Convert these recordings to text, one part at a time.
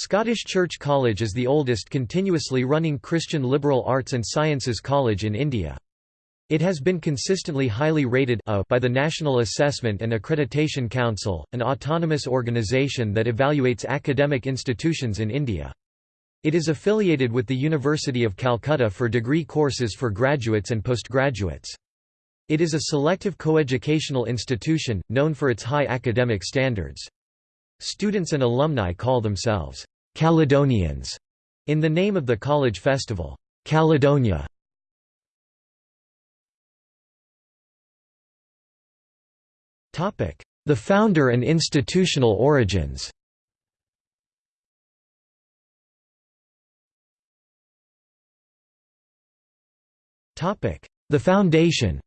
Scottish Church College is the oldest continuously running Christian liberal arts and sciences college in India. It has been consistently highly rated a by the National Assessment and Accreditation Council, an autonomous organisation that evaluates academic institutions in India. It is affiliated with the University of Calcutta for degree courses for graduates and postgraduates. It is a selective coeducational institution, known for its high academic standards. Students and alumni call themselves Caledonians. In the name of the college festival, Caledonia. The founder and institutional origins. The foundation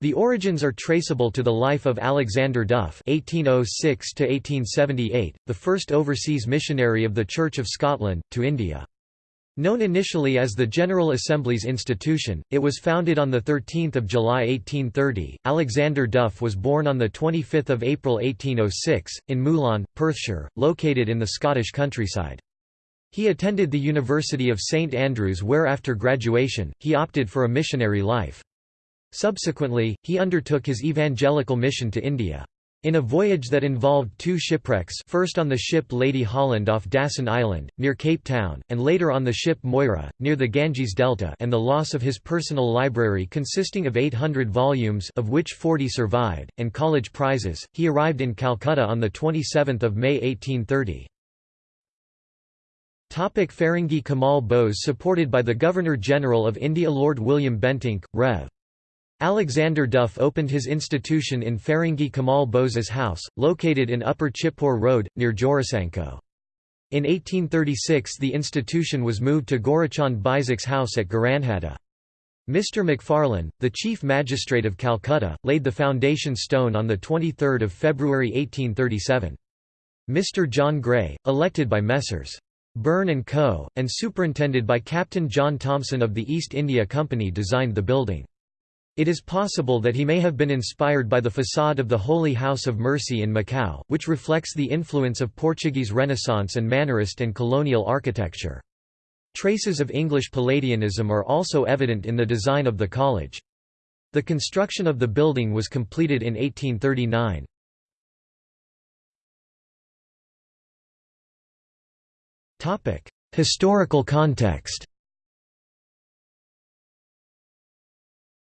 The origins are traceable to the life of Alexander Duff (1806–1878), the first overseas missionary of the Church of Scotland to India. Known initially as the General Assembly's Institution, it was founded on 13 July 1830. Alexander Duff was born on 25 April 1806, in Moulin, Perthshire, located in the Scottish countryside. He attended the University of St Andrews where after graduation, he opted for a missionary life. Subsequently, he undertook his evangelical mission to India. In a voyage that involved two shipwrecks first on the ship Lady Holland off Dassen Island, near Cape Town, and later on the ship Moira, near the Ganges Delta and the loss of his personal library consisting of 800 volumes of which 40 survived, and college prizes, he arrived in Calcutta on 27 May 1830. Topic Feringhi Kamal Bose Supported by the Governor-General of India Lord William Bentinck, Rev. Alexander Duff opened his institution in Feringhi Kamal Bose's house, located in Upper Chitpur Road, near Jorasanko. In 1836 the institution was moved to Gorachand Bisek's house at Gharanhata. Mr Macfarlane, the Chief Magistrate of Calcutta, laid the foundation stone on 23 February 1837. Mr John Gray, elected by Messrs. Burn and Co., and superintended by Captain John Thompson of the East India Company designed the building. It is possible that he may have been inspired by the facade of the Holy House of Mercy in Macau, which reflects the influence of Portuguese Renaissance and Mannerist and colonial architecture. Traces of English Palladianism are also evident in the design of the college. The construction of the building was completed in 1839. Historical context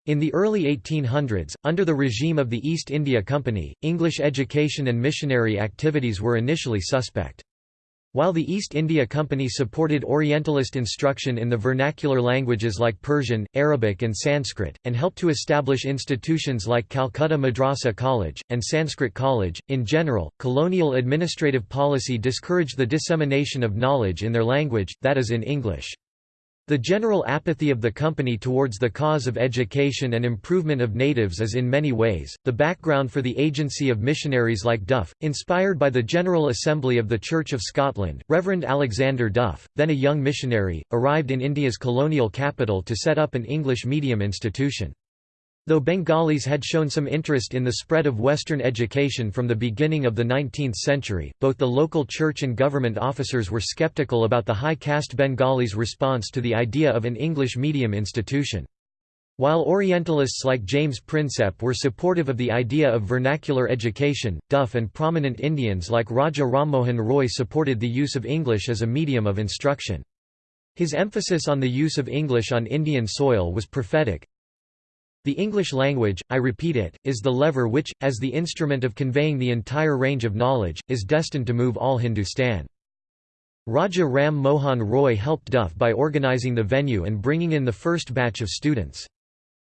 In the early 1800s, under the regime of the East India Company, English education and missionary activities were initially suspect. While the East India Company supported Orientalist instruction in the vernacular languages like Persian, Arabic and Sanskrit, and helped to establish institutions like Calcutta Madrasa College, and Sanskrit College, in general, colonial administrative policy discouraged the dissemination of knowledge in their language, that is in English. The general apathy of the company towards the cause of education and improvement of natives is in many ways, the background for the agency of missionaries like Duff, inspired by the General Assembly of the Church of Scotland. Reverend Alexander Duff, then a young missionary, arrived in India's colonial capital to set up an English medium institution. Though Bengalis had shown some interest in the spread of Western education from the beginning of the 19th century, both the local church and government officers were skeptical about the high caste Bengalis' response to the idea of an English medium institution. While Orientalists like James Prinsep were supportive of the idea of vernacular education, Duff and prominent Indians like Raja Rammohan Roy supported the use of English as a medium of instruction. His emphasis on the use of English on Indian soil was prophetic, the English language, I repeat it, is the lever which, as the instrument of conveying the entire range of knowledge, is destined to move all Hindustan. Raja Ram Mohan Roy helped Duff by organising the venue and bringing in the first batch of students.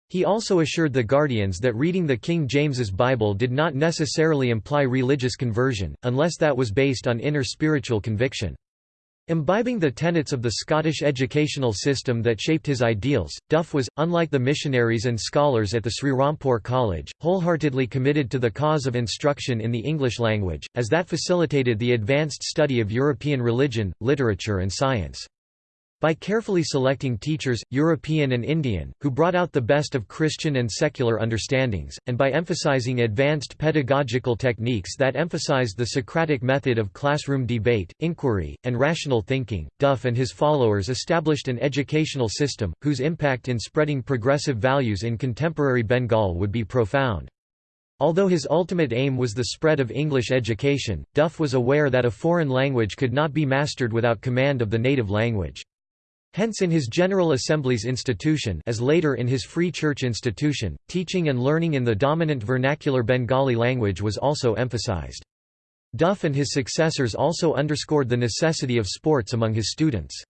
He also assured the Guardians that reading the King James's Bible did not necessarily imply religious conversion, unless that was based on inner spiritual conviction. Imbibing the tenets of the Scottish educational system that shaped his ideals, Duff was, unlike the missionaries and scholars at the Srirampur College, wholeheartedly committed to the cause of instruction in the English language, as that facilitated the advanced study of European religion, literature and science. By carefully selecting teachers, European and Indian, who brought out the best of Christian and secular understandings, and by emphasizing advanced pedagogical techniques that emphasized the Socratic method of classroom debate, inquiry, and rational thinking, Duff and his followers established an educational system, whose impact in spreading progressive values in contemporary Bengal would be profound. Although his ultimate aim was the spread of English education, Duff was aware that a foreign language could not be mastered without command of the native language. Hence in his General Assembly's institution as later in his Free Church institution, teaching and learning in the dominant vernacular Bengali language was also emphasized. Duff and his successors also underscored the necessity of sports among his students.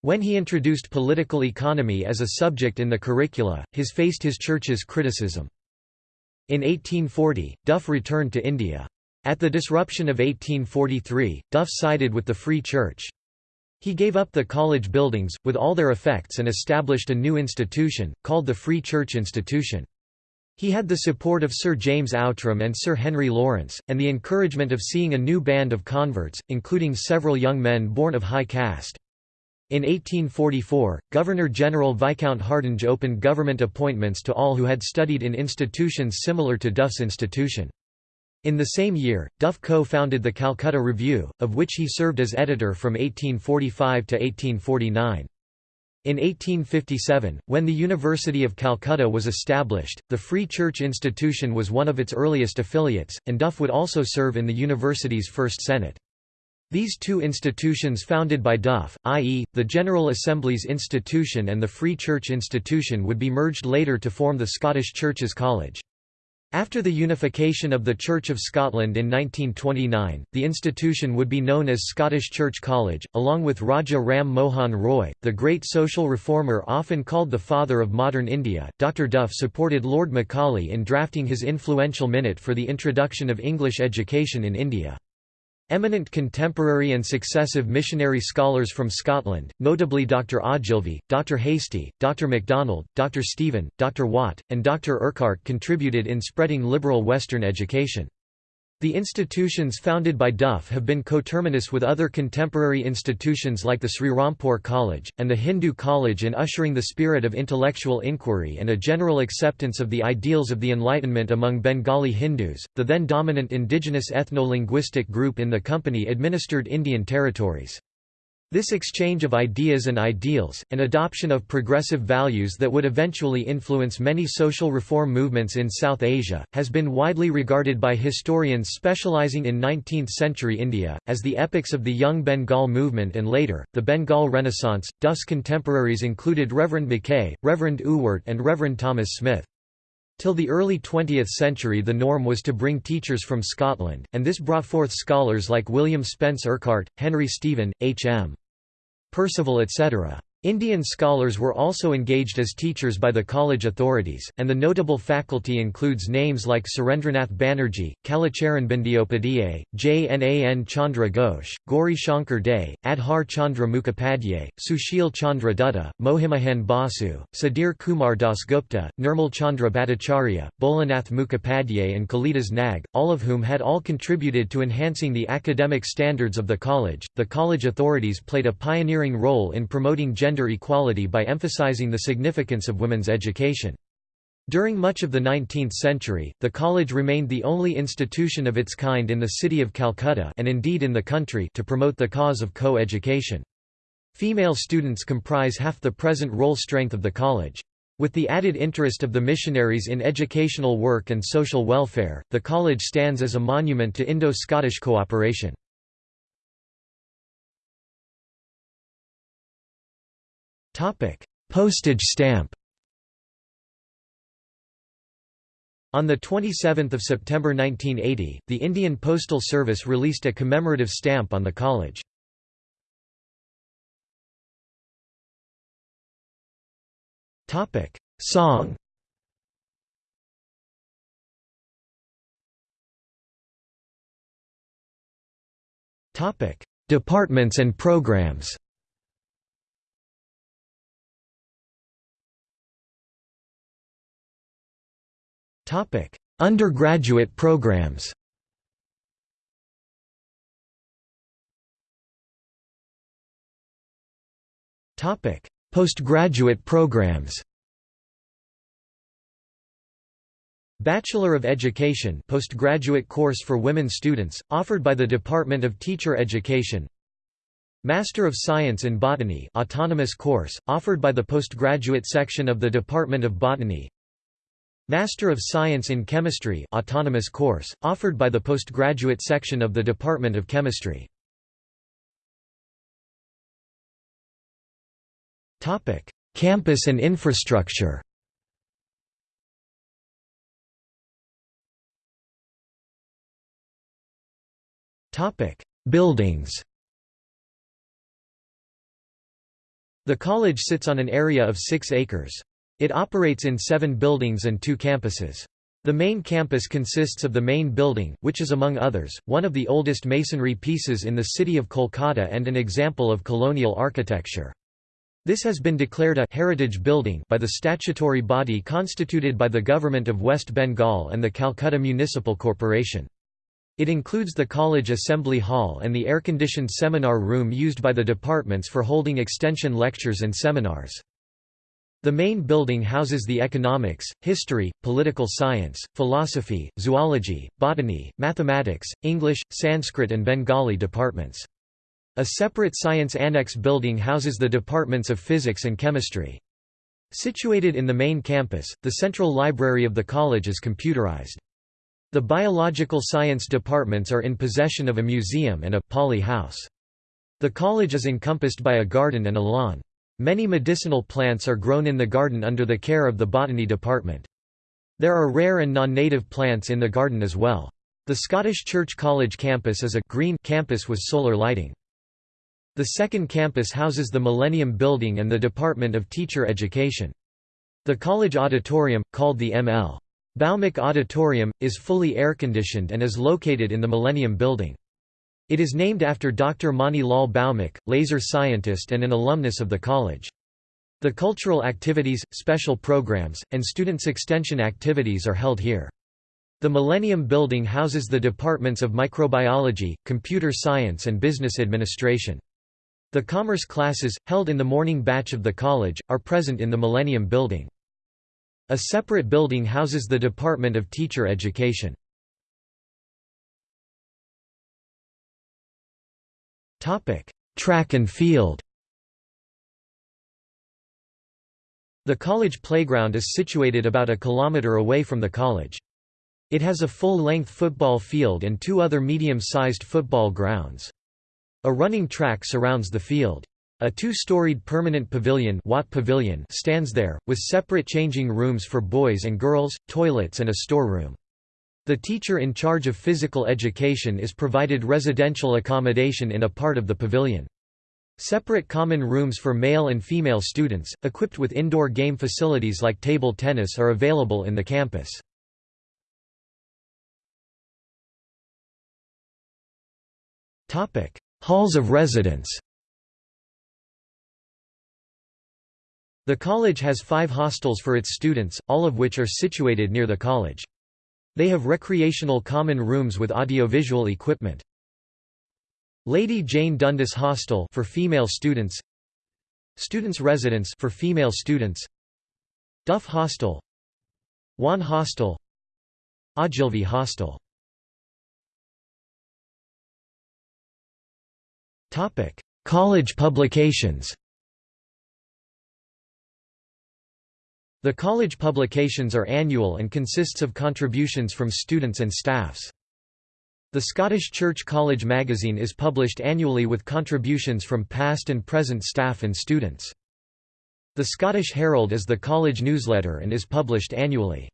When he introduced political economy as a subject in the curricula, his faced his church's criticism. In 1840, Duff returned to India. At the disruption of 1843, Duff sided with the Free Church. He gave up the college buildings, with all their effects and established a new institution, called the Free Church Institution. He had the support of Sir James Outram and Sir Henry Lawrence, and the encouragement of seeing a new band of converts, including several young men born of high caste. In 1844, Governor-General Viscount Hardinge opened government appointments to all who had studied in institutions similar to Duff's institution. In the same year, Duff co-founded the Calcutta Review, of which he served as editor from 1845 to 1849. In 1857, when the University of Calcutta was established, the Free Church Institution was one of its earliest affiliates, and Duff would also serve in the university's first senate. These two institutions founded by Duff, i.e., the General Assembly's institution and the Free Church Institution would be merged later to form the Scottish Churches College. After the unification of the Church of Scotland in 1929, the institution would be known as Scottish Church College, along with Raja Ram Mohan Roy, the great social reformer often called the father of modern India. Dr. Duff supported Lord Macaulay in drafting his influential minute for the introduction of English education in India. Eminent contemporary and successive missionary scholars from Scotland, notably Dr. Ogilvie, Dr. Hastie, Dr. MacDonald, Dr. Stephen, Dr. Watt, and Dr. Urquhart contributed in spreading liberal Western education. The institutions founded by Duff have been coterminous with other contemporary institutions like the Sri Srirampur College, and the Hindu College in ushering the spirit of intellectual inquiry and a general acceptance of the ideals of the Enlightenment among Bengali Hindus, the then dominant indigenous ethno-linguistic group in the company-administered Indian territories. This exchange of ideas and ideals, and adoption of progressive values that would eventually influence many social reform movements in South Asia, has been widely regarded by historians specializing in 19th-century India, as the epics of the Young Bengal movement and later, the Bengal Renaissance. Duff's contemporaries included Reverend Mackay, Reverend Ewart and Reverend Thomas Smith. Till the early 20th century the norm was to bring teachers from Scotland, and this brought forth scholars like William Spence Urquhart, Henry Stephen, H. M. Percival etc. Indian scholars were also engaged as teachers by the college authorities, and the notable faculty includes names like Surendranath Banerjee, Kalicharan Bandyopadhyay, J. N. A. N. Chandra Ghosh, Gauri Shankar Dey, Adhar Chandra Mukhopadhyay, Sushil Chandra Dutta, Mohimahan Basu, Sudhir Kumar Dasgupta, Nirmal Chandra Bhattacharya, Bholanath Mukhopadhyay and Kalidas Nag, all of whom had all contributed to enhancing the academic standards of the college. The college authorities played a pioneering role in promoting gender gender equality by emphasizing the significance of women's education. During much of the 19th century, the college remained the only institution of its kind in the city of Calcutta and indeed in the country to promote the cause of co-education. Female students comprise half the present roll strength of the college. With the added interest of the missionaries in educational work and social welfare, the college stands as a monument to Indo-Scottish cooperation. Postage stamp On 27 September 1980, the Indian Postal Service released a commemorative stamp on the college. Song Departments and programs Topic: Undergraduate programs. Topic: Postgraduate programs. Bachelor of Education postgraduate course for women students, offered by the Department of Teacher Education. Master of Science in Botany autonomous course, offered by the postgraduate section of the Department of Botany Master of Science in Chemistry autonomous course, offered by the postgraduate section of the Department of Chemistry. Campus and infrastructure Buildings The college sits on an area of 6 acres. It operates in seven buildings and two campuses. The main campus consists of the main building, which is among others, one of the oldest masonry pieces in the city of Kolkata and an example of colonial architecture. This has been declared a heritage building by the statutory body constituted by the Government of West Bengal and the Calcutta Municipal Corporation. It includes the college assembly hall and the air-conditioned seminar room used by the departments for holding extension lectures and seminars. The main building houses the economics, history, political science, philosophy, zoology, botany, mathematics, English, Sanskrit and Bengali departments. A separate science annex building houses the departments of physics and chemistry. Situated in the main campus, the central library of the college is computerized. The biological science departments are in possession of a museum and a poly house. The college is encompassed by a garden and a lawn. Many medicinal plants are grown in the garden under the care of the botany department. There are rare and non-native plants in the garden as well. The Scottish Church College campus is a green campus with solar lighting. The second campus houses the Millennium Building and the Department of Teacher Education. The college auditorium, called the M.L. Bhowmick Auditorium, is fully air-conditioned and is located in the Millennium Building. It is named after Dr. Mani Lal Bhowmick, laser scientist and an alumnus of the college. The cultural activities, special programs, and students' extension activities are held here. The Millennium Building houses the departments of microbiology, computer science and business administration. The commerce classes, held in the morning batch of the college, are present in the Millennium Building. A separate building houses the Department of Teacher Education. Track and field The college playground is situated about a kilometre away from the college. It has a full-length football field and two other medium-sized football grounds. A running track surrounds the field. A two-storied permanent pavilion, Watt pavilion stands there, with separate changing rooms for boys and girls, toilets and a storeroom. The teacher in charge of physical education is provided residential accommodation in a part of the pavilion. Separate common rooms for male and female students, equipped with indoor game facilities like table tennis are available in the campus. Halls of residence The college has five hostels for its students, all of which are situated near the college. They have recreational common rooms with audiovisual equipment. Lady Jane Dundas Hostel for female students. Students' residence for female students. Duff Hostel. Wan Hostel. Ogilvy Hostel. College publications The college publications are annual and consists of contributions from students and staffs. The Scottish Church College magazine is published annually with contributions from past and present staff and students. The Scottish Herald is the college newsletter and is published annually.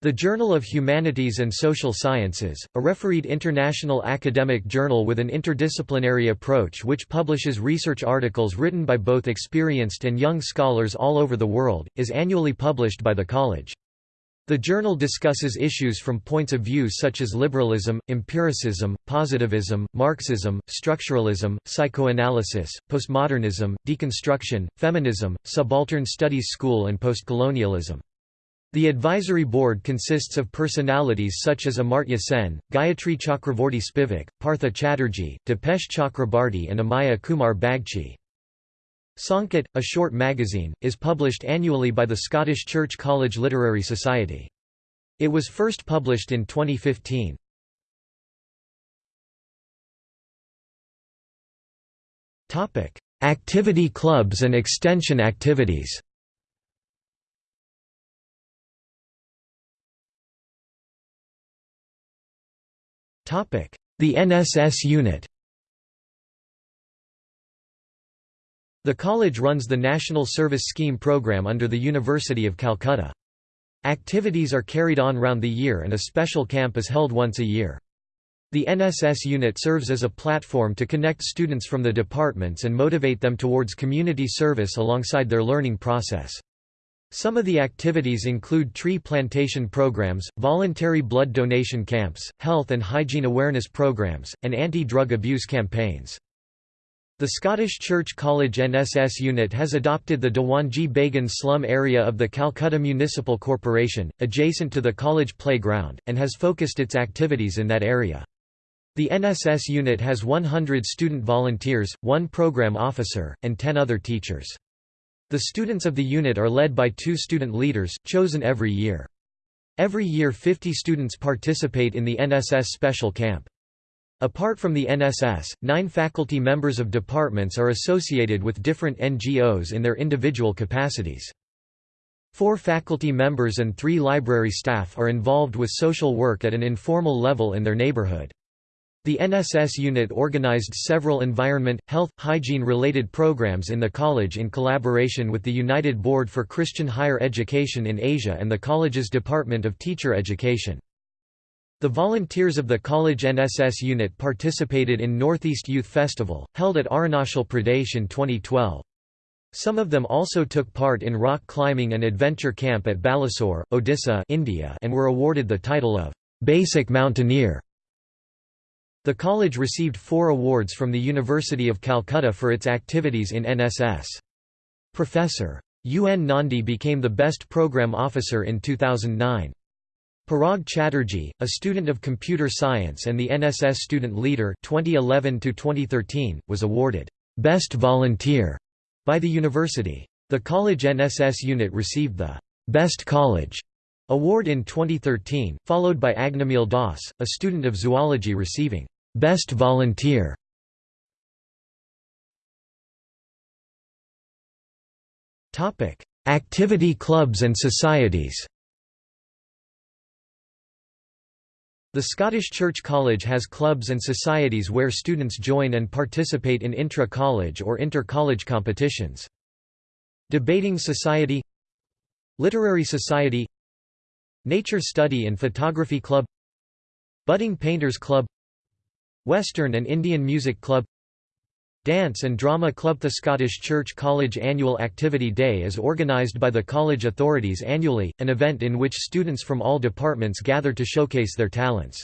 The Journal of Humanities and Social Sciences, a refereed international academic journal with an interdisciplinary approach which publishes research articles written by both experienced and young scholars all over the world, is annually published by the college. The journal discusses issues from points of view such as liberalism, empiricism, positivism, Marxism, structuralism, psychoanalysis, postmodernism, deconstruction, feminism, subaltern studies school and postcolonialism. The advisory board consists of personalities such as Amartya Sen, Gayatri Chakravorty Spivak, Partha Chatterjee, Dipesh Chakrabarty and Amiya Kumar Bagchi. Songket, a short magazine, is published annually by the Scottish Church College Literary Society. It was first published in 2015. Activity clubs and extension activities The NSS unit The college runs the National Service Scheme program under the University of Calcutta. Activities are carried on round the year and a special camp is held once a year. The NSS unit serves as a platform to connect students from the departments and motivate them towards community service alongside their learning process. Some of the activities include tree plantation programs, voluntary blood donation camps, health and hygiene awareness programs, and anti-drug abuse campaigns. The Scottish Church College NSS unit has adopted the Dewanji Bagan slum area of the Calcutta Municipal Corporation, adjacent to the college playground, and has focused its activities in that area. The NSS unit has 100 student volunteers, one program officer, and 10 other teachers. The students of the unit are led by two student leaders, chosen every year. Every year 50 students participate in the NSS Special Camp. Apart from the NSS, nine faculty members of departments are associated with different NGOs in their individual capacities. Four faculty members and three library staff are involved with social work at an informal level in their neighborhood. The NSS unit organized several environment, health, hygiene-related programs in the college in collaboration with the United Board for Christian Higher Education in Asia and the college's Department of Teacher Education. The volunteers of the college NSS unit participated in Northeast Youth Festival, held at Arunachal Pradesh in 2012. Some of them also took part in rock climbing and adventure camp at Balasore, Odisha India and were awarded the title of «Basic Mountaineer». The college received four awards from the University of Calcutta for its activities in NSS. Professor. UN Nandi became the Best Program Officer in 2009. Parag Chatterjee, a student of computer science and the NSS student leader 2011-2013, was awarded Best Volunteer by the university. The college NSS unit received the Best College award in 2013, followed by Agnamil Das, a student of zoology receiving Best Volunteer. Topic: Activity clubs and societies. The Scottish Church College has clubs and societies where students join and participate in intra-college or inter-college competitions. Debating Society. Literary Society. Nature Study and Photography Club. Budding Painters Club Western and Indian Music Club Dance and Drama Club. The Scottish Church College Annual Activity Day is organised by the college authorities annually, an event in which students from all departments gather to showcase their talents.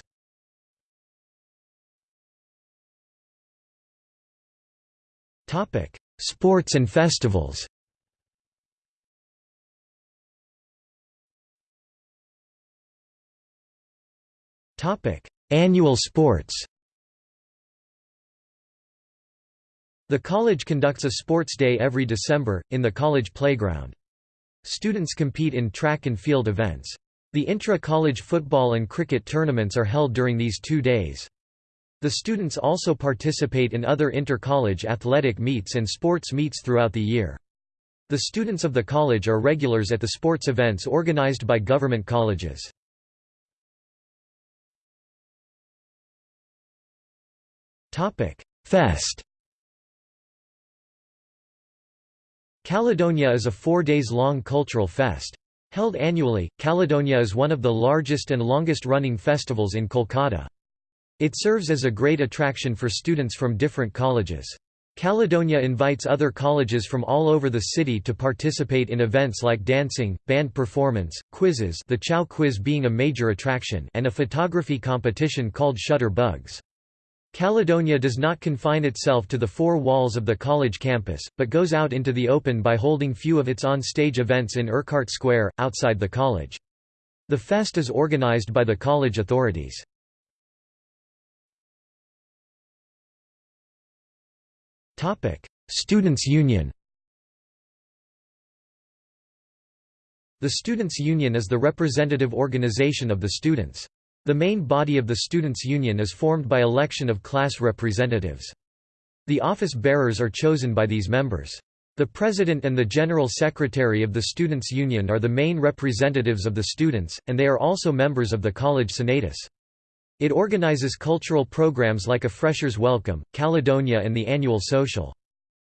Sports and festivals. Annual sports The college conducts a sports day every December, in the college playground. Students compete in track and field events. The intra-college football and cricket tournaments are held during these two days. The students also participate in other inter-college athletic meets and sports meets throughout the year. The students of the college are regulars at the sports events organized by government colleges. Fest Caledonia is a four days long cultural fest. Held annually, Caledonia is one of the largest and longest-running festivals in Kolkata. It serves as a great attraction for students from different colleges. Caledonia invites other colleges from all over the city to participate in events like dancing, band performance, quizzes the Chow quiz being a major attraction and a photography competition called Shutter Bugs. Caledonia does not confine itself to the four walls of the college campus, but goes out into the open by holding few of its on-stage events in Urquhart Square, outside the college. The fest is organized by the college authorities. Students' Union The Students' Union is the representative organization of the students. The main body of the Students' Union is formed by election of class representatives. The office bearers are chosen by these members. The President and the General Secretary of the Students' Union are the main representatives of the students, and they are also members of the College Senatus. It organizes cultural programs like a Freshers' Welcome, Caledonia and the annual social.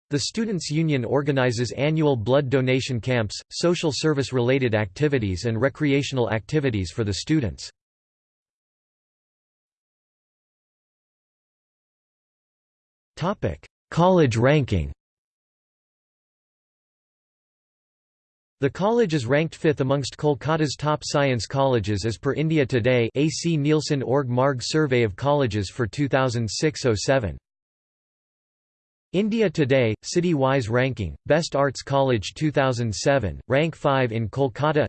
The Students' Union organizes annual blood donation camps, social service-related activities and recreational activities for the students. College ranking The college is ranked fifth amongst Kolkata's top science colleges as per India Today AC Nielsen Org Marg Survey of Colleges for 2006–07. India Today, City-wise ranking, Best Arts College 2007, rank 5 in Kolkata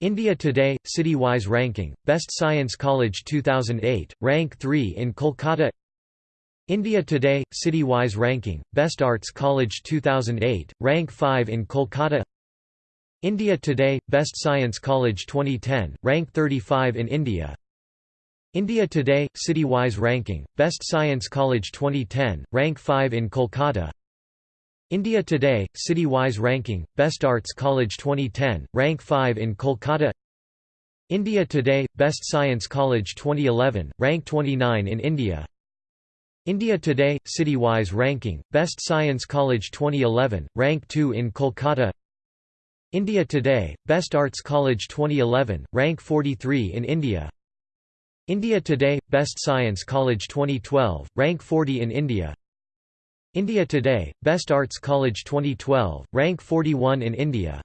India Today, City-wise ranking, Best Science College 2008, rank 3 in Kolkata India Today, City-wise ranking, Best Arts College 2008, rank 5 in Kolkata. India Today, Best Science College 2010, rank 35 in India. India Today, City-wise ranking, Best Science College 2010, rank 5 in Kolkata. India Today, City-wise ranking, Best Arts College 2010, rank 5 in Kolkata. India Today, Best Science College 2011, rank 29 in India India Today, City-wise ranking, Best Science College 2011, rank 2 in Kolkata. India Today, Best Arts College 2011, rank 43 in India. India Today, Best Science College 2012, rank 40 in India. India Today, Best Arts College 2012, rank 41 in India.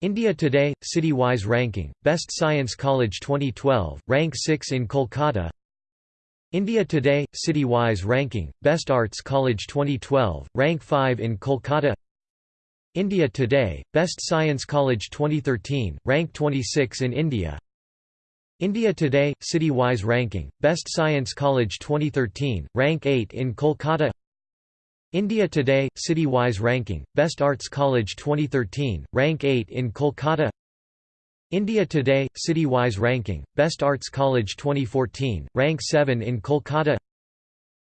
India Today, City-wise ranking, Best Science College 2012, rank 6 in Kolkata India Today, City-wise ranking, Best Arts College 2012, rank 5 in Kolkata. India Today, Best Science College 2013, rank 26 in India. India Today, City-wise ranking, Best Science College 2013, rank 8 in Kolkata. India Today, City-wise ranking, Best Arts College 2013, rank 8 in Kolkata India Today, City-wise ranking, Best Arts College 2014, rank 7 in Kolkata.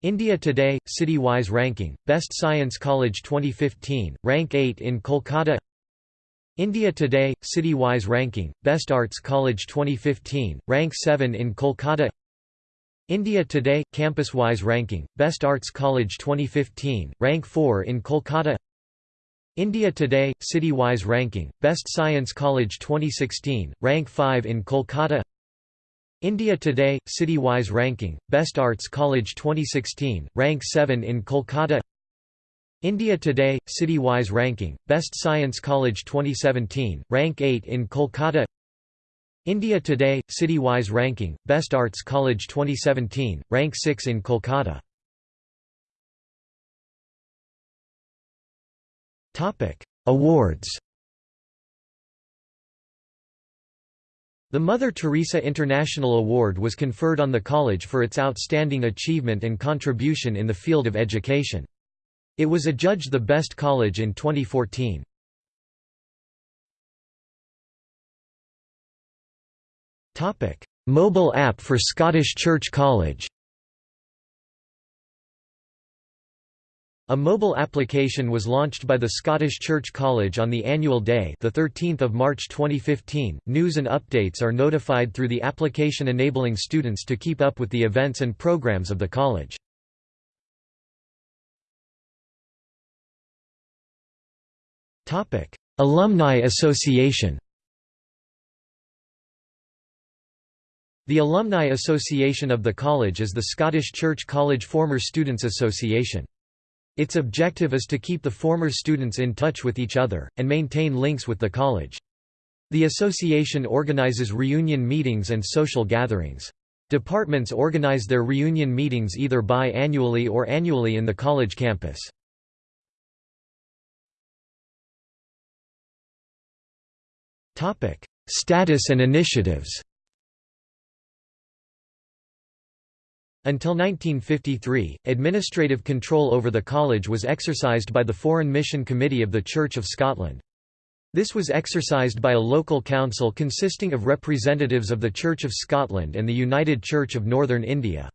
India Today, City-wise ranking, Best Science College 2015, rank 8 in Kolkata. India Today, City-wise ranking, Best Arts College 2015, rank 7 in Kolkata. India Today, Campus-wise ranking, Best Arts College 2015, rank 4 in Kolkata India Today, City-wise ranking, Best Science College 2016, rank 5 in Kolkata. India Today, City-wise ranking, Best Arts College 2016, rank 7 in Kolkata. India Today, City-wise ranking, Best Science College 2017, rank 8 in Kolkata. India Today, City-wise ranking, Best Arts College 2017, rank 6 in Kolkata Awards The Mother Teresa International Award was conferred on the college for its outstanding achievement and contribution in the field of education. It was adjudged the best college in 2014. Mobile app for Scottish Church College A mobile application was launched by the Scottish Church College on the annual day the 13th of March 2015. News and updates are notified through the application enabling students to keep up with the events and programs of the college. Topic: Alumni Association The Alumni Association of the college is the Scottish Church College Former Students Association. Its objective is to keep the former students in touch with each other, and maintain links with the college. The association organizes reunion meetings and social gatherings. Departments organize their reunion meetings either bi-annually or annually in the college campus. Status and initiatives Until 1953, administrative control over the college was exercised by the Foreign Mission Committee of the Church of Scotland. This was exercised by a local council consisting of representatives of the Church of Scotland and the United Church of Northern India.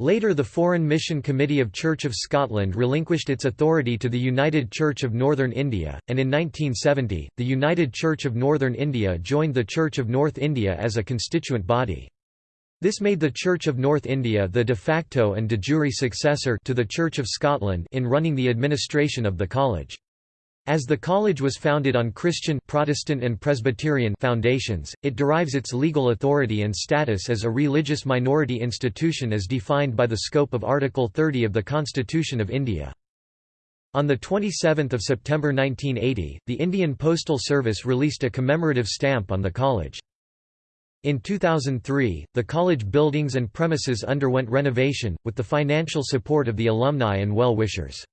Later the Foreign Mission Committee of Church of Scotland relinquished its authority to the United Church of Northern India, and in 1970, the United Church of Northern India joined the Church of North India as a constituent body. This made the Church of North India the de facto and de jure successor to the Church of Scotland in running the administration of the college. As the college was founded on Christian Protestant and Presbyterian foundations, it derives its legal authority and status as a religious minority institution as defined by the scope of Article 30 of the Constitution of India. On 27 September 1980, the Indian Postal Service released a commemorative stamp on the college. In 2003, the college buildings and premises underwent renovation, with the financial support of the alumni and well-wishers.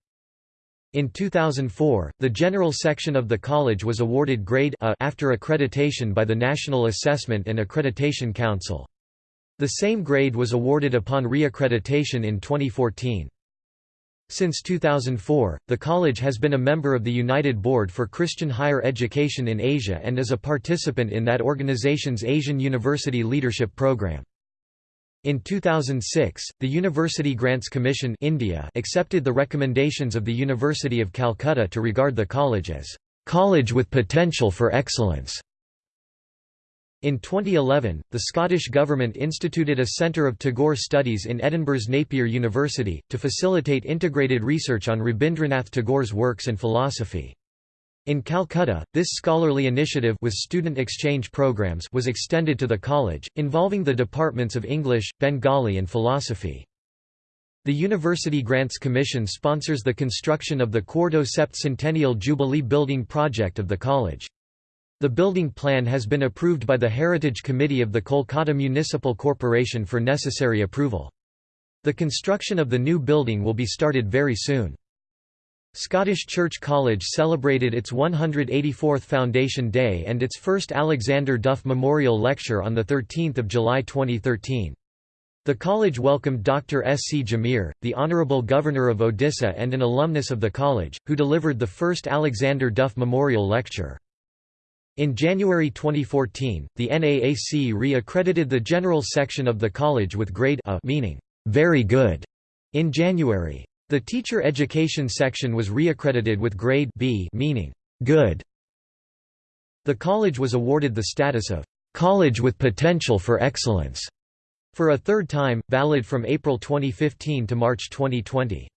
In 2004, the general section of the college was awarded grade A after accreditation by the National Assessment and Accreditation Council. The same grade was awarded upon re-accreditation in 2014. Since 2004, the college has been a member of the United Board for Christian Higher Education in Asia and is a participant in that organization's Asian University Leadership Program. In 2006, the University Grants Commission India accepted the recommendations of the University of Calcutta to regard the college as college with potential for excellence. In 2011, the Scottish Government instituted a Centre of Tagore Studies in Edinburgh's Napier University, to facilitate integrated research on Rabindranath Tagore's works and philosophy. In Calcutta, this scholarly initiative with student exchange programs was extended to the college, involving the departments of English, Bengali and philosophy. The University Grants Commission sponsors the construction of the Quarto Sept Centennial Jubilee Building project of the college. The building plan has been approved by the Heritage Committee of the Kolkata Municipal Corporation for necessary approval. The construction of the new building will be started very soon. Scottish Church College celebrated its 184th Foundation Day and its first Alexander Duff Memorial Lecture on 13 July 2013. The college welcomed Dr. S. C. Jamir, the Honourable Governor of Odisha and an alumnus of the college, who delivered the first Alexander Duff Memorial Lecture. In January 2014, the NAAC re-accredited the general section of the college with grade A meaning, very good, in January. The teacher education section was reaccredited with grade B meaning good. The college was awarded the status of college with potential for excellence for a third time, valid from April 2015 to March 2020.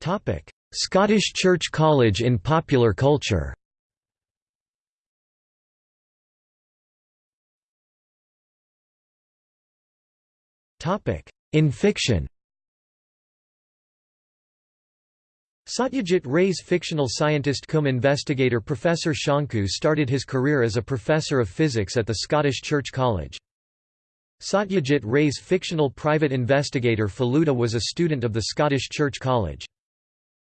Topic: Scottish Church College in popular culture. In fiction Satyajit Ray's fictional scientist cum investigator Professor Shanku started his career as a professor of physics at the Scottish Church College. Satyajit Ray's fictional private investigator Feluda was a student of the Scottish Church College.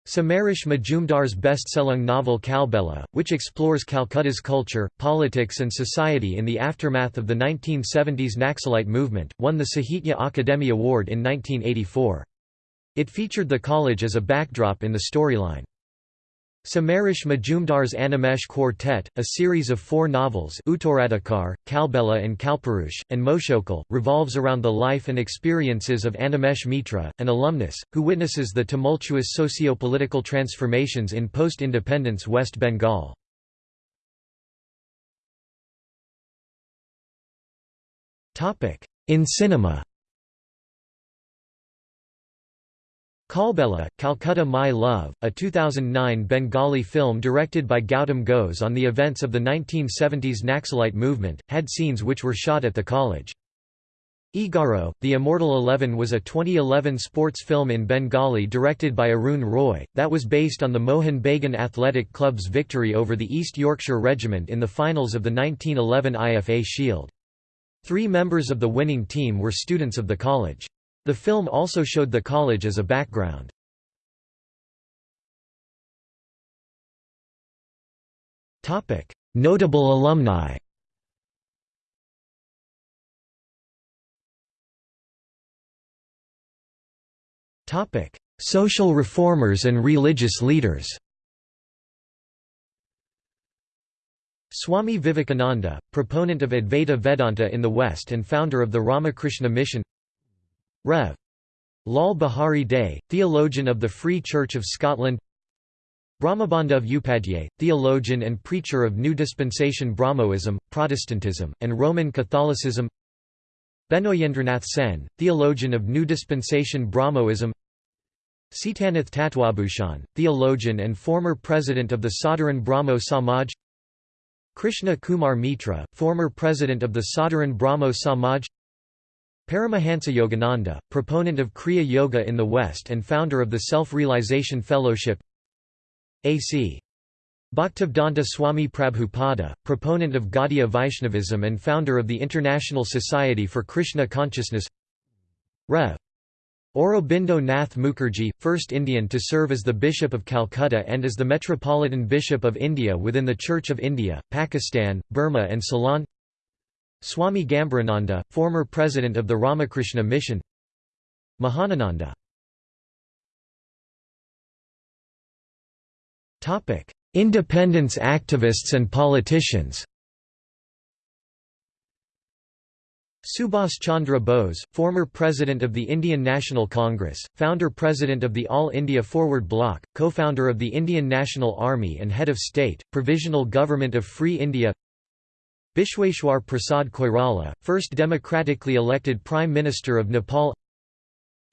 Samaresh Majumdar's best-selling novel Kalbela, which explores Calcutta's culture, politics and society in the aftermath of the 1970s Naxalite movement, won the Sahitya Akademi Award in 1984. It featured the college as a backdrop in the storyline. Samaresh Majumdar's Animesh Quartet, a series of four novels Uttaradhikar, Kalbela and Kalpurush, and Moshokal, revolves around the life and experiences of Animesh Mitra, an alumnus, who witnesses the tumultuous socio-political transformations in post-independence West Bengal. In cinema Kalbela, Calcutta My Love, a 2009 Bengali film directed by Gautam Ghose on the events of the 1970s Naxalite movement, had scenes which were shot at the college. Egaro, The Immortal Eleven was a 2011 sports film in Bengali directed by Arun Roy, that was based on the Mohun Bagan Athletic Club's victory over the East Yorkshire Regiment in the finals of the 1911 IFA Shield. Three members of the winning team were students of the college. The film also showed the college as a background. Notable alumni. Social reformers and religious leaders. Swami Vivekananda, proponent of Advaita Vedanta in the West and founder of the Ramakrishna Mission Rev. Lal Behari Dey, theologian of the Free Church of Scotland. Brahmabandhu Upadhyay, theologian and preacher of New Dispensation Brahmoism, Protestantism, and Roman Catholicism. Benoyendranath Sen, theologian of New Dispensation Brahmoism. Sitanath Tatwabhushan, theologian and former president of the Sadharan Brahmo Samaj. Krishna Kumar Mitra, former president of the Sadharan Brahmo Samaj Paramahansa Yogananda, proponent of Kriya Yoga in the West and founder of the Self-Realization Fellowship A.C. Bhaktivedanta Swami Prabhupada, proponent of Gaudiya Vaishnavism and founder of the International Society for Krishna Consciousness Rev. Aurobindo Nath Mukherjee, first Indian to serve as the Bishop of Calcutta and as the Metropolitan Bishop of India within the Church of India, Pakistan, Burma and Ceylon Swami Gambhirananda, former president of the Ramakrishna Mission. Mahanananda. Independence activists and politicians. Subhas Chandra Bose, former President of the Indian National Congress, founder-president of the All India Forward Bloc, co-founder of the Indian National Army and head of state, Provisional Government of Free India Bishweshwar Prasad Koirala, first democratically elected Prime Minister of Nepal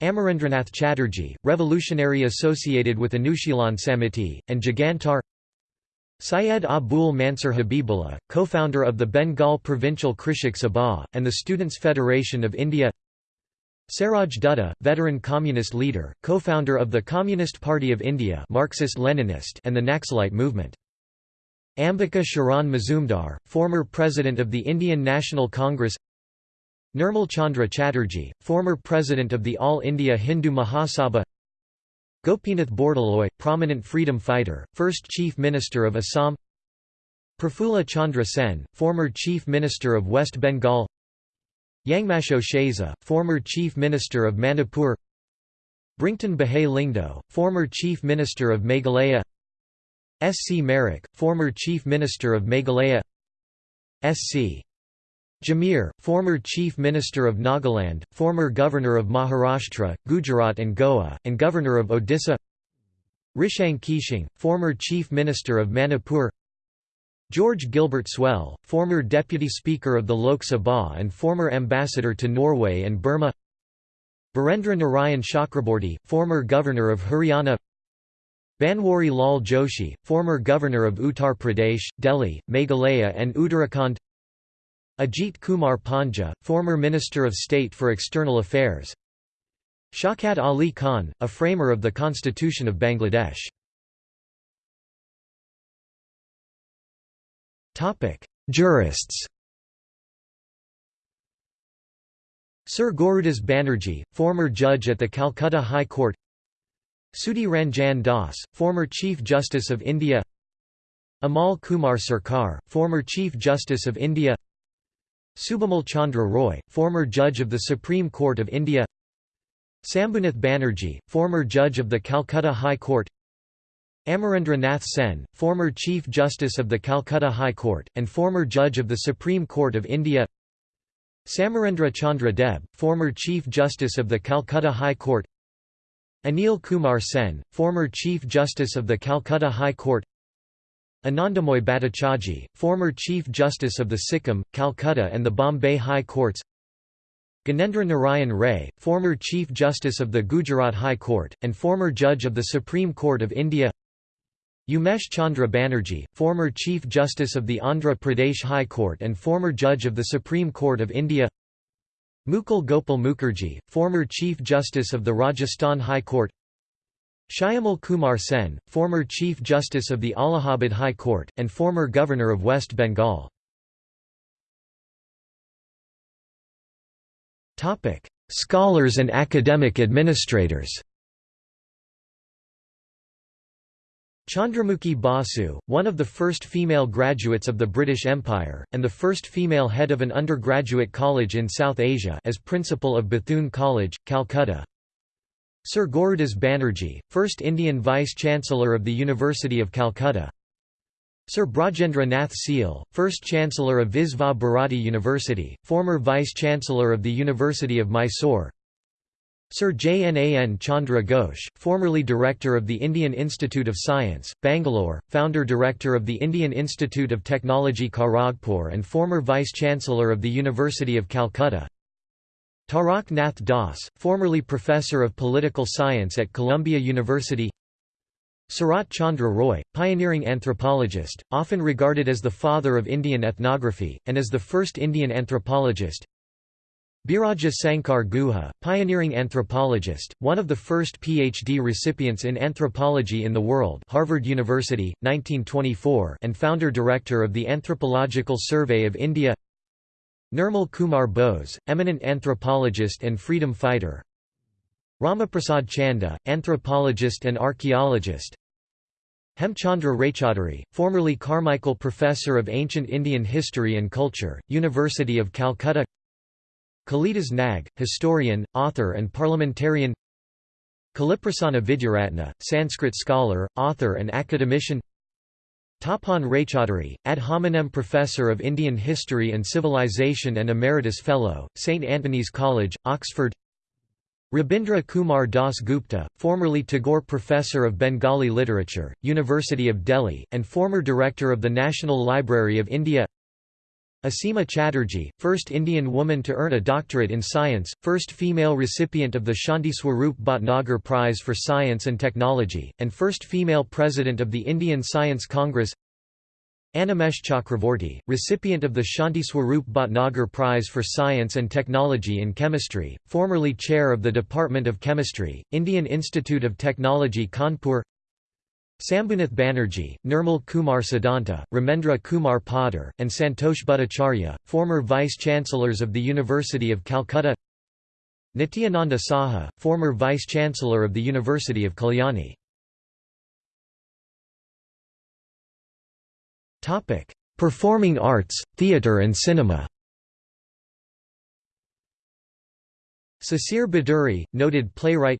Amarendranath Chatterjee, revolutionary associated with Anushilan Samiti, and Jugantar Syed Abul Mansur Habibullah, co-founder of the Bengal Provincial Krishak Sabha, and the Students' Federation of India Saroj Dutta, veteran communist leader, co-founder of the Communist Party of India Marxist-Leninist and the Naxalite movement. Ambika Sharan Mazumdar, former president of the Indian National Congress Nirmal Chandra Chatterjee, former president of the All India Hindu Mahasabha Gopinath Bordoloi, prominent freedom fighter, first Chief Minister of Assam Prafulla Chandra Sen, former Chief Minister of West Bengal Yangmaso Shaiza, former Chief Minister of Manipur Brington Buhai Lyngdoh, former Chief Minister of Meghalaya S. C. Marak, former Chief Minister of Meghalaya S. C. Jamir, former Chief Minister of Nagaland, former Governor of Maharashtra, Gujarat and Goa, and Governor of Odisha Rishang Keshing, former Chief Minister of Manipur George Gilbert Swell, former Deputy Speaker of the Lok Sabha and former Ambassador to Norway and Burma Birendra Narayan Chakraborty, former Governor of Haryana Banwari Lal Joshi, former Governor of Uttar Pradesh, Delhi, Meghalaya and Uttarakhand. Ajit Kumar Panja, former Minister of State for External Affairs. Shaukat Ali Khan, a framer of the Constitution of Bangladesh. Jurists Sir Gurudas Banerjee, former judge at the Calcutta High Court Sudhi Ranjan Das, former Chief Justice of India Amal Kumar Sarkar, former Chief Justice of India Subimal Chandra Roy, former Judge of the Supreme Court of India Sambhunath Banerjee, former Judge of the Calcutta High Court Amarendra Nath Sen, former Chief Justice of the Calcutta High Court, and former Judge of the Supreme Court of India Samarendra Chandra Deb, former Chief Justice of the Calcutta High Court Anil Kumar Sen, former Chief Justice of the Calcutta High Court. Anandamoy Bhattacharjee, former Chief Justice of the Sikkim, Calcutta and the Bombay High Courts. Ganendra Narayan Ray, former Chief Justice of the Gujarat High Court, and former Judge of the Supreme Court of India. Umesh Chandra Banerjee, former Chief Justice of the Andhra Pradesh High Court and former Judge of the Supreme Court of India Mukul Gopal Mukherjee, former Chief Justice of the Rajasthan High Court Shyamal Kumar Sen, former Chief Justice of the Allahabad High Court, and former Governor of West Bengal. Scholars and academic administrators Chandramukhi Basu, one of the first female graduates of the British Empire, and the first female head of an undergraduate college in South Asia as principal of Bethune College, Calcutta. Sir Gurudas Banerjee, first Indian Vice-Chancellor of the University of Calcutta. Sir Brajendra Nath Seal, first Chancellor of Visva Bharati University, former Vice-Chancellor of the University of Mysore Sir Jnan Chandra Ghosh, formerly Director of the Indian Institute of Science, Bangalore, Founder-Director of the Indian Institute of Technology Kharagpur and former Vice-Chancellor of the University of Calcutta. Tarak Nath Das, formerly Professor of Political Science at Columbia University. Sarat Chandra Roy, pioneering anthropologist, often regarded as the father of Indian ethnography, and as the first Indian anthropologist Biraja Sankar Guha, pioneering anthropologist, one of the first PhD recipients in anthropology in the world Harvard University, 1924 and founder-director of the Anthropological Survey of India. Nirmal Kumar Bose, eminent anthropologist and freedom fighter. Ramaprasad Chanda, anthropologist and archaeologist. Hemchandra Raychaudhuri, formerly Carmichael Professor of Ancient Indian History and Culture, University of Calcutta Kalidas Nag, historian, author and parliamentarian Kaliprasanna Vidyaratna, Sanskrit scholar, author and academician Tapan Raychaudhuri, ad hominem Professor of Indian History and Civilization and Emeritus Fellow, St Antony's College, Oxford Rabindra Kumar Das Gupta, formerly Tagore Professor of Bengali Literature, University of Delhi, and former Director of the National Library of India Asima Chatterjee, first Indian woman to earn a doctorate in science, first female recipient of the Shanti Swarup Bhatnagar Prize for Science and Technology, and first female president of the Indian Science Congress. Animesh Chakravorty, recipient of the Shanti Swarup Bhatnagar Prize for Science and Technology in Chemistry, formerly chair of the Department of Chemistry, Indian Institute of Technology Kanpur Sambhunath Banerjee, Nirmal Kumar Siddhanta, Ramendra Kumar Poddar, and Santosh Bhattacharya, former vice-chancellors of the University of Calcutta. Nityananda Saha, former vice-chancellor of the University of Kalyani. Performing arts, theatre and cinema. Sisir Bhaduri, noted playwright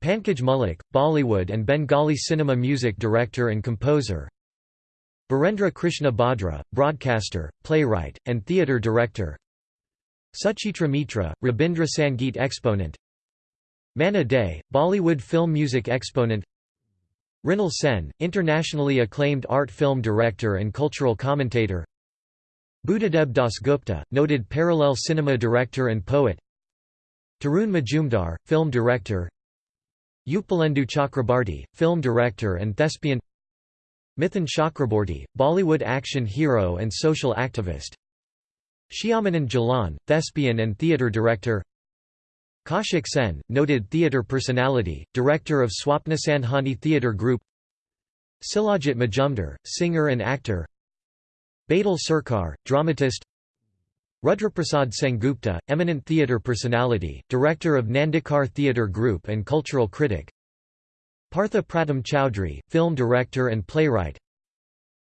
Pankaj Mullick, Bollywood and Bengali cinema music director and composer. Birendra Krishna Bhadra, broadcaster, playwright, and theatre director. Suchitra Mitra, Rabindra Sangeet exponent. Manna Dey, Bollywood film music exponent. Mrinal Sen, internationally acclaimed art film director and cultural commentator. Buddhadeb Dasgupta, noted parallel cinema director and poet. Tarun Majumdar, film director Utpalendu Chakrabarty, film director and thespian Mithun Chakraborty, Bollywood action hero and social activist Shyamanand Jalan, thespian and theatre director Kaushik Sen, noted theatre personality, director of Swapnasandhani Theatre Group Silajit Majumdar, singer and actor Badal Sarkar, dramatist Rudraprasad Sengupta, eminent theatre personality, director of Nandikar Theatre Group and cultural critic. Partha Pratim Chowdhury, film director and playwright.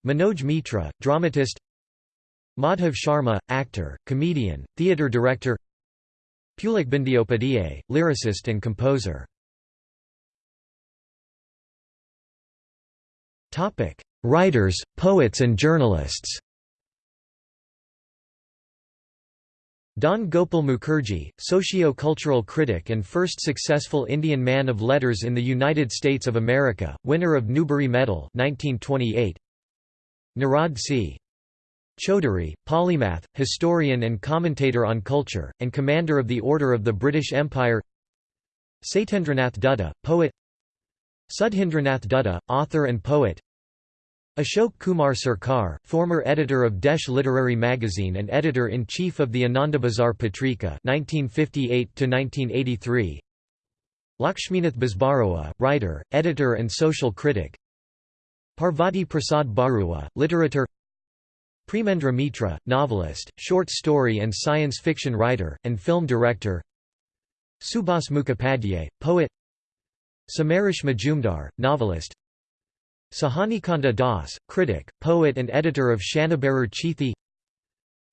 Manoj Mitra, dramatist. Madhav Sharma, actor, comedian, theatre director. Pulak Bandyopadhyay, lyricist and composer. Writers, poets and journalists Dhan Gopal Mukherjee, socio-cultural critic and first successful Indian man of letters in the United States of America, winner of Newbery Medal 1928. Nirad C. Chaudhuri, polymath, historian and commentator on culture, and commander of the Order of the British Empire Satyendranath Dutta, poet Sudhindranath Dutta, author and poet Ashok Kumar Sarkar, former editor of Desh Literary Magazine and editor-in-chief of the Anandabazar Patrika 1958 Lakshminath Bezbaroa, writer, editor and social critic. Parvati Prasad Barua, literature Premendra Mitra, novelist, short story and science fiction writer, and film director. Subhas Mukhopadhyay, poet. Samaresh Majumdar, novelist Sajanikanta Das, critic, poet and editor of Shanibarer Chithi.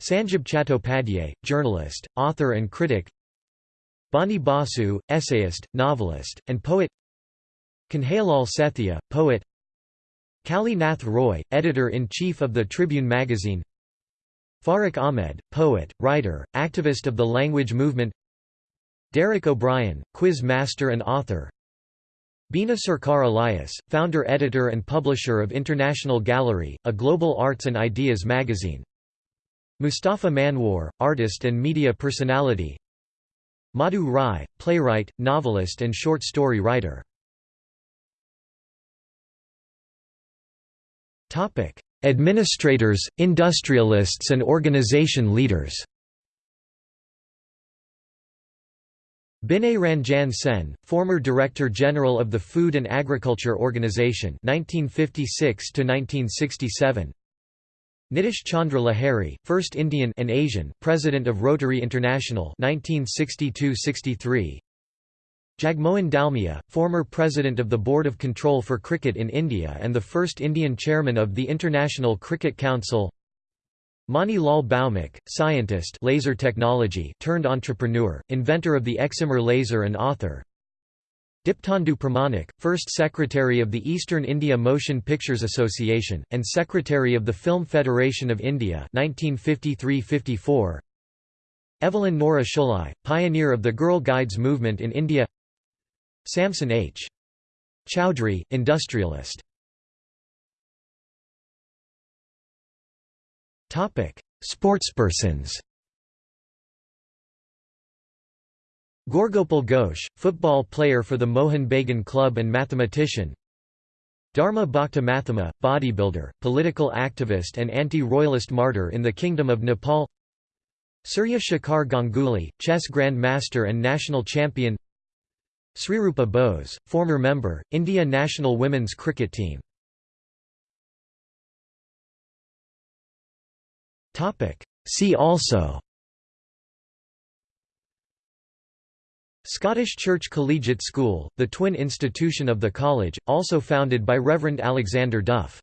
Sanjib Chattopadhyay, journalist, author and critic. Bani Basu, essayist, novelist, and poet. Kanhaiyalal Sethia, poet. Kali Nath Roy, editor-in-chief of the Tribune magazine. Farrukh Ahmed, poet, writer, activist of the language movement. Derek O'Brien, quiz master and author Bina Sarkar Elias, founder-editor and publisher of International Gallerie, a global arts and ideas magazine. Mustafa Monowar, artist and media personality. Madhu Rai, playwright, novelist and short story writer. Administrators, industrialists and organization leaders Binay Ranjan Sen, former Director General of the Food and Agriculture Organization 1956 1967 Nitish Chandra Lahiri, first Indian and Asian President of Rotary International 1962-63 Jagmohan Dalmia, former President of the Board of Control for Cricket in India and the first Indian Chairman of the International Cricket Council Mani Lal Bhaumik, scientist laser technology turned entrepreneur, inventor of the excimer laser and author Dipthandu Pramanik, first Secretary of the Eastern India Motion Pictures Association, and Secretary of the Film Federation of India 1953–54. Evelyn Nora Shulai, pioneer of the Girl Guides movement in India Samson H. Chowdhury, industrialist Sportspersons. Gorgopal Ghosh, football player for the Mohun Bagan Club and mathematician. Dharma Bhakta Mathema, bodybuilder, political activist and anti-royalist martyr in the Kingdom of Nepal. Surya Shekhar Ganguly, chess grand master and national champion. Srirupa Bose, former member, India national women's cricket team See also. Scottish Church Collegiate School, the twin institution of the college, also founded by Reverend Alexander Duff